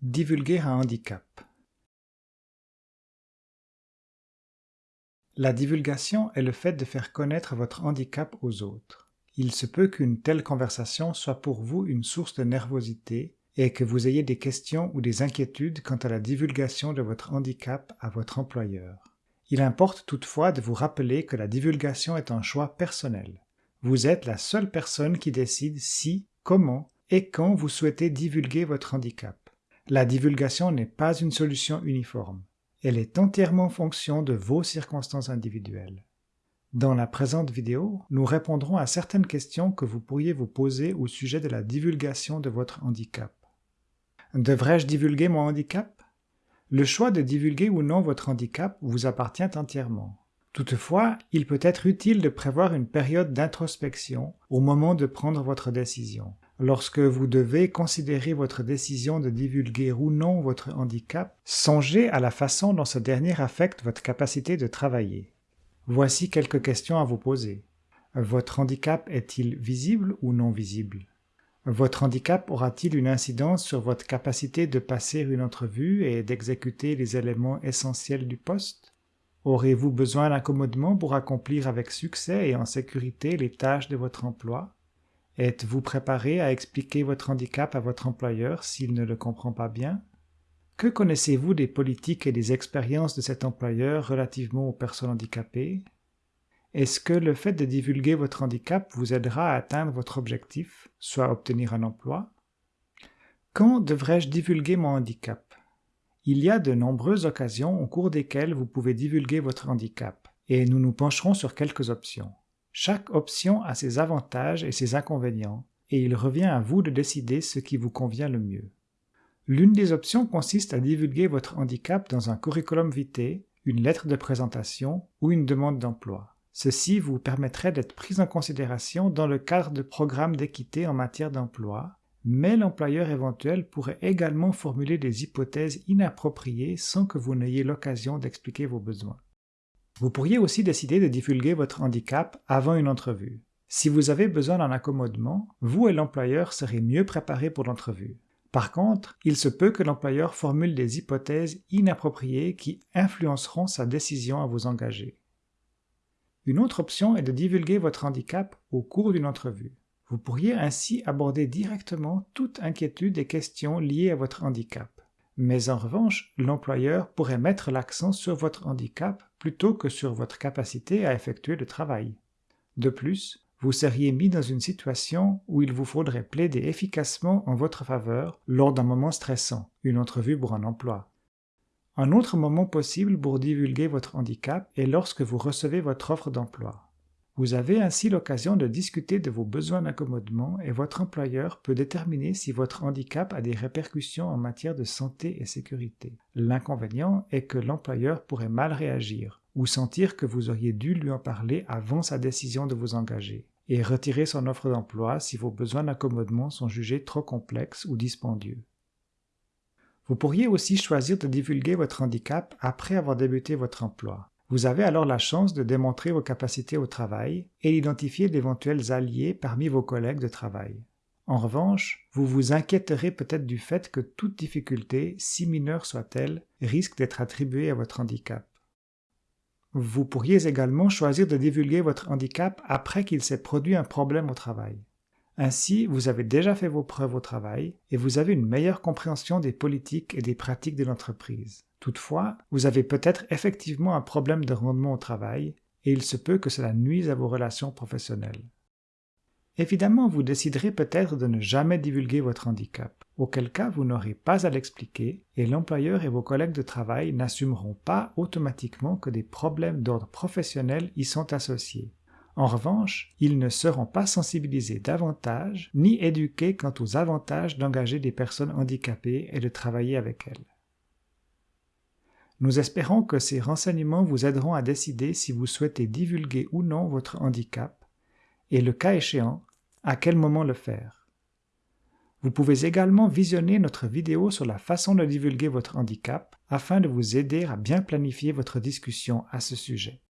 Divulguer un handicap La divulgation est le fait de faire connaître votre handicap aux autres. Il se peut qu'une telle conversation soit pour vous une source de nervosité et que vous ayez des questions ou des inquiétudes quant à la divulgation de votre handicap à votre employeur. Il importe toutefois de vous rappeler que la divulgation est un choix personnel. Vous êtes la seule personne qui décide si, comment et quand vous souhaitez divulguer votre handicap. La divulgation n'est pas une solution uniforme. Elle est entièrement en fonction de vos circonstances individuelles. Dans la présente vidéo, nous répondrons à certaines questions que vous pourriez vous poser au sujet de la divulgation de votre handicap. Devrais-je divulguer mon handicap? Le choix de divulguer ou non votre handicap vous appartient entièrement. Toutefois, il peut être utile de prévoir une période d'introspection au moment de prendre votre décision. Lorsque vous devez considérer votre décision de divulguer ou non votre handicap, songez à la façon dont ce dernier affecte votre capacité de travailler. Voici quelques questions à vous poser. Votre handicap est-il visible ou non visible? Votre handicap aura-t-il une incidence sur votre capacité de passer une entrevue et d'exécuter les éléments essentiels du poste? Aurez-vous besoin d'accommodement pour accomplir avec succès et en sécurité les tâches de votre emploi? Êtes-vous préparé à expliquer votre handicap à votre employeur s'il ne le comprend pas bien? Que connaissez-vous des politiques et des expériences de cet employeur relativement aux personnes handicapées? Est-ce que le fait de divulguer votre handicap vous aidera à atteindre votre objectif, soit obtenir un emploi? Quand devrais-je divulguer mon handicap? Il y a de nombreuses occasions au cours desquelles vous pouvez divulguer votre handicap, et nous nous pencherons sur quelques options. Chaque option a ses avantages et ses inconvénients, et il revient à vous de décider ce qui vous convient le mieux. L'une des options consiste à divulguer votre handicap dans un curriculum vitae, une lettre de présentation ou une demande d'emploi. Ceci vous permettrait d'être pris en considération dans le cadre de programmes d'équité en matière d'emploi, mais l'employeur éventuel pourrait également formuler des hypothèses inappropriées sans que vous n'ayez l'occasion d'expliquer vos besoins. Vous pourriez aussi décider de divulguer votre handicap avant une entrevue. Si vous avez besoin d'un accommodement, vous et l'employeur serez mieux préparés pour l'entrevue. Par contre, il se peut que l'employeur formule des hypothèses inappropriées qui influenceront sa décision à vous engager. Une autre option est de divulguer votre handicap au cours d'une entrevue. Vous pourriez ainsi aborder directement toute inquiétude et questions liées à votre handicap. Mais en revanche, l'employeur pourrait mettre l'accent sur votre handicap plutôt que sur votre capacité à effectuer le travail. De plus, vous seriez mis dans une situation où il vous faudrait plaider efficacement en votre faveur lors d'un moment stressant, une entrevue pour un emploi. Un autre moment possible pour divulguer votre handicap est lorsque vous recevez votre offre d'emploi. Vous avez ainsi l'occasion de discuter de vos besoins d'accommodement et votre employeur peut déterminer si votre handicap a des répercussions en matière de santé et sécurité. L'inconvénient est que l'employeur pourrait mal réagir ou sentir que vous auriez dû lui en parler avant sa décision de vous engager et retirer son offre d'emploi si vos besoins d'accommodement sont jugés trop complexes ou dispendieux. Vous pourriez aussi choisir de divulguer votre handicap après avoir débuté votre emploi. Vous avez alors la chance de démontrer vos capacités au travail et d'identifier d'éventuels alliés parmi vos collègues de travail. En revanche, vous vous inquiéterez peut-être du fait que toute difficulté, si mineure soit-elle, risque d'être attribuée à votre handicap. Vous pourriez également choisir de divulguer votre handicap après qu'il s'est produit un problème au travail. Ainsi, vous avez déjà fait vos preuves au travail et vous avez une meilleure compréhension des politiques et des pratiques de l'entreprise. Toutefois, vous avez peut-être effectivement un problème de rendement au travail et il se peut que cela nuise à vos relations professionnelles. Évidemment, vous déciderez peut-être de ne jamais divulguer votre handicap, auquel cas vous n'aurez pas à l'expliquer et l'employeur et vos collègues de travail n'assumeront pas automatiquement que des problèmes d'ordre professionnel y sont associés. En revanche, ils ne seront pas sensibilisés davantage ni éduqués quant aux avantages d'engager des personnes handicapées et de travailler avec elles. Nous espérons que ces renseignements vous aideront à décider si vous souhaitez divulguer ou non votre handicap, et le cas échéant, à quel moment le faire. Vous pouvez également visionner notre vidéo sur la façon de divulguer votre handicap afin de vous aider à bien planifier votre discussion à ce sujet.